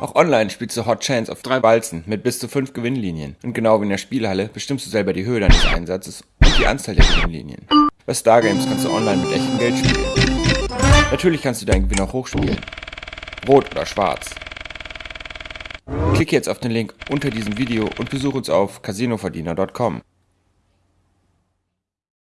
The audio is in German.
Auch online spielst du Hot Chance auf drei Walzen mit bis zu fünf Gewinnlinien. Und genau wie in der Spielhalle bestimmst du selber die Höhe deines Einsatzes und die Anzahl der Gewinnlinien. Bei Stargames kannst du online mit echtem Geld spielen. Natürlich kannst du deinen Gewinn auch hochspielen. Rot oder schwarz. Klicke jetzt auf den Link unter diesem Video und besuche uns auf casinoverdiener.com.